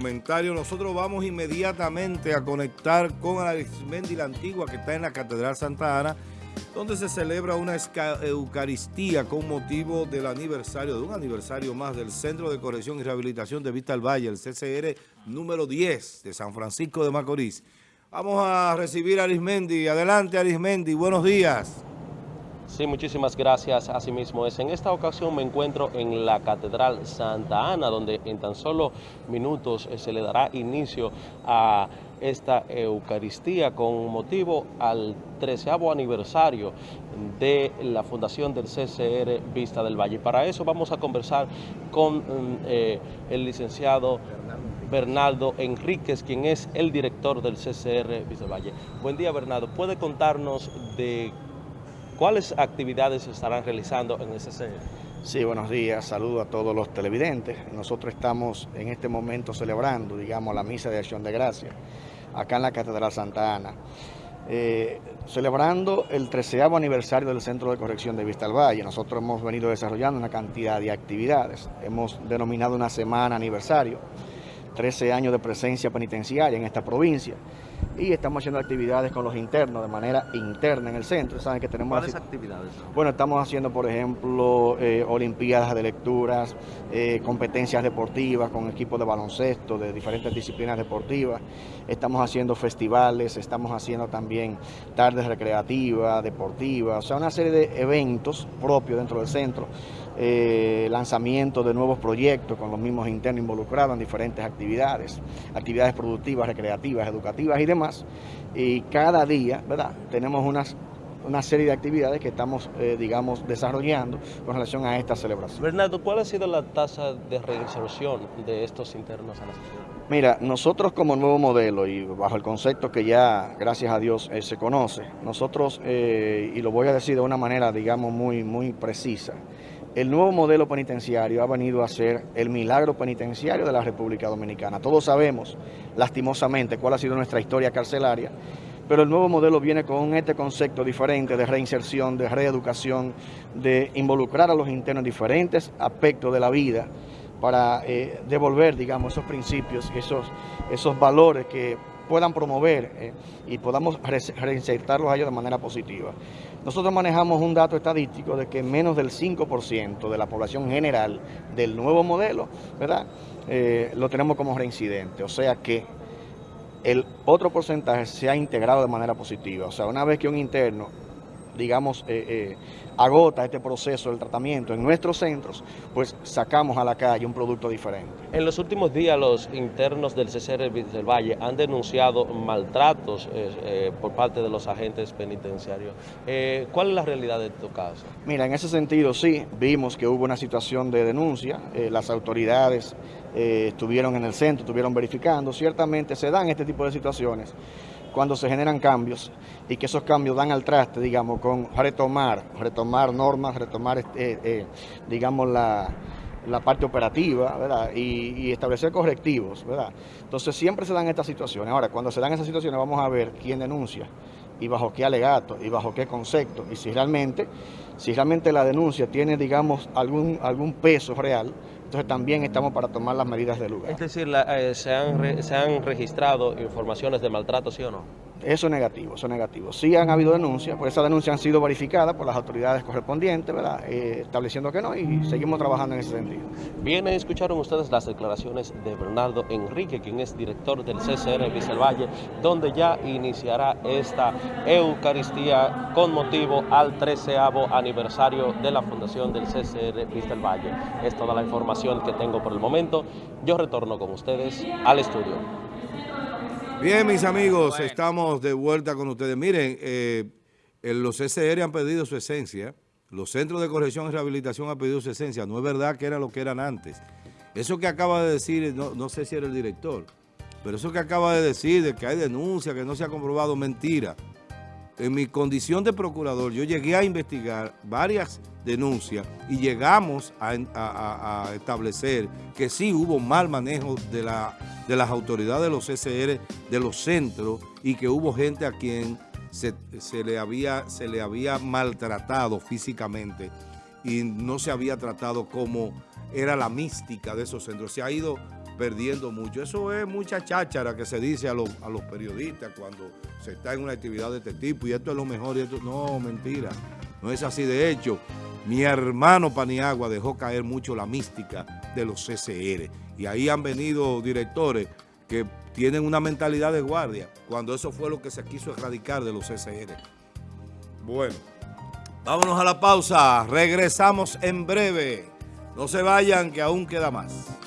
comentario, nosotros vamos inmediatamente a conectar con Arismendi la Antigua que está en la Catedral Santa Ana, donde se celebra una Eucaristía con motivo del aniversario, de un aniversario más del Centro de Corrección y Rehabilitación de Vista al Valle, el CCR número 10 de San Francisco de Macorís. Vamos a recibir a Arismendi. Adelante Arismendi, buenos días. Sí, muchísimas gracias. Asimismo es. En esta ocasión me encuentro en la Catedral Santa Ana, donde en tan solo minutos eh, se le dará inicio a esta Eucaristía con motivo al treceavo aniversario de la fundación del CCR Vista del Valle. Para eso vamos a conversar con mm, eh, el licenciado Bernardo Enríquez, quien es el director del CCR Vista del Valle. Buen día, Bernardo. ¿Puede contarnos de ¿Cuáles actividades se estarán realizando en ese CCR? Sí, buenos días, saludo a todos los televidentes. Nosotros estamos en este momento celebrando, digamos, la misa de acción de gracia acá en la Catedral Santa Ana. Eh, celebrando el treceavo aniversario del Centro de Corrección de Vista al Valle. Nosotros hemos venido desarrollando una cantidad de actividades. Hemos denominado una semana aniversario, 13 años de presencia penitenciaria en esta provincia y estamos haciendo actividades con los internos de manera interna en el centro. ¿Saben que tenemos ¿Cuáles actividades? Bueno, estamos haciendo, por ejemplo, eh, olimpiadas de lecturas, eh, competencias deportivas con equipos de baloncesto, de diferentes disciplinas deportivas. Estamos haciendo festivales, estamos haciendo también tardes recreativas, deportivas, o sea, una serie de eventos propios dentro del centro. Eh, lanzamiento de nuevos proyectos con los mismos internos involucrados en diferentes actividades, actividades productivas, recreativas, educativas y demás. Y cada día, ¿verdad? Tenemos unas una serie de actividades que estamos, eh, digamos, desarrollando con relación a esta celebración. Bernardo, ¿cuál ha sido la tasa de reinserción de estos internos a la sociedad? Mira, nosotros como nuevo modelo y bajo el concepto que ya, gracias a Dios, eh, se conoce, nosotros, eh, y lo voy a decir de una manera, digamos, muy, muy precisa, el nuevo modelo penitenciario ha venido a ser el milagro penitenciario de la República Dominicana. Todos sabemos, lastimosamente, cuál ha sido nuestra historia carcelaria, pero el nuevo modelo viene con este concepto diferente de reinserción, de reeducación, de involucrar a los internos en diferentes aspectos de la vida para eh, devolver, digamos, esos principios, esos, esos valores que puedan promover eh, y podamos reinsertarlos a ellos de manera positiva. Nosotros manejamos un dato estadístico de que menos del 5% de la población general del nuevo modelo, ¿verdad? Eh, lo tenemos como reincidente, o sea que el otro porcentaje se ha integrado de manera positiva, o sea, una vez que un interno digamos, eh, agota este proceso del tratamiento en nuestros centros, pues sacamos a la calle un producto diferente. En los últimos días los internos del CCR del Valle han denunciado maltratos eh, por parte de los agentes penitenciarios. ¿Cuál es la realidad de tu caso? Mira, en ese sentido sí, vimos que hubo una situación de denuncia, las autoridades estuvieron en el centro, estuvieron verificando, ciertamente se dan este tipo de situaciones cuando se generan cambios y que esos cambios dan al traste, digamos, con retomar, retomar normas, retomar, este, eh, digamos, la, parte operativa, ¿verdad? Y, establecer correctivos, ¿verdad? Entonces siempre se dan estas situaciones. Ahora, cuando se dan estas situaciones vamos a ver quién denuncia y bajo qué alegato y bajo qué concepto y si realmente, si realmente la denuncia tiene, digamos, algún, algún peso real, entonces también estamos para tomar las medidas de lugar. Es decir, eh, se, han ¿se han registrado informaciones de maltrato, sí o no? Eso es negativo, eso es negativo. Sí han habido denuncias, pues esas denuncias han sido verificadas por las autoridades correspondientes, ¿verdad? Eh, estableciendo que no y seguimos trabajando en ese sentido. Bien, escucharon ustedes las declaraciones de Bernardo Enrique, quien es director del CCR Vista Valle, donde ya iniciará esta Eucaristía con motivo al treceavo aniversario de la fundación del CCR Vista Valle. Es toda la información que tengo por el momento. Yo retorno con ustedes al estudio. Bien, mis amigos, estamos de vuelta con ustedes. Miren, eh, los CCR han perdido su esencia, los centros de corrección y rehabilitación han perdido su esencia. No es verdad que era lo que eran antes. Eso que acaba de decir, no, sé si era el director, pero eso que acaba de decir de que hay denuncia, que no se ha comprobado, mentira. En mi condición de procurador, yo llegué a investigar varias denuncias y llegamos a, establecer que sí hubo mal manejo de, la, de las autoridades de los CCR, de los centros, y que hubo gente a quien se, le, había, se le había maltratado físicamente y no se había tratado como era la mística de esos centros. Se ha ido perdiendo mucho. Eso es mucha cháchara que se dice a los, a los periodistas cuando se está en una actividad de este tipo y esto es lo mejor y esto... No, mentira. No es así. De hecho, mi hermano Paniagua dejó caer mucho la mística de los CCR. Y ahí han venido directores que tienen una mentalidad de guardia, cuando eso fue lo que se quiso erradicar de los CCR. Bueno, vámonos a la pausa. Regresamos en breve. No se vayan, que aún queda más.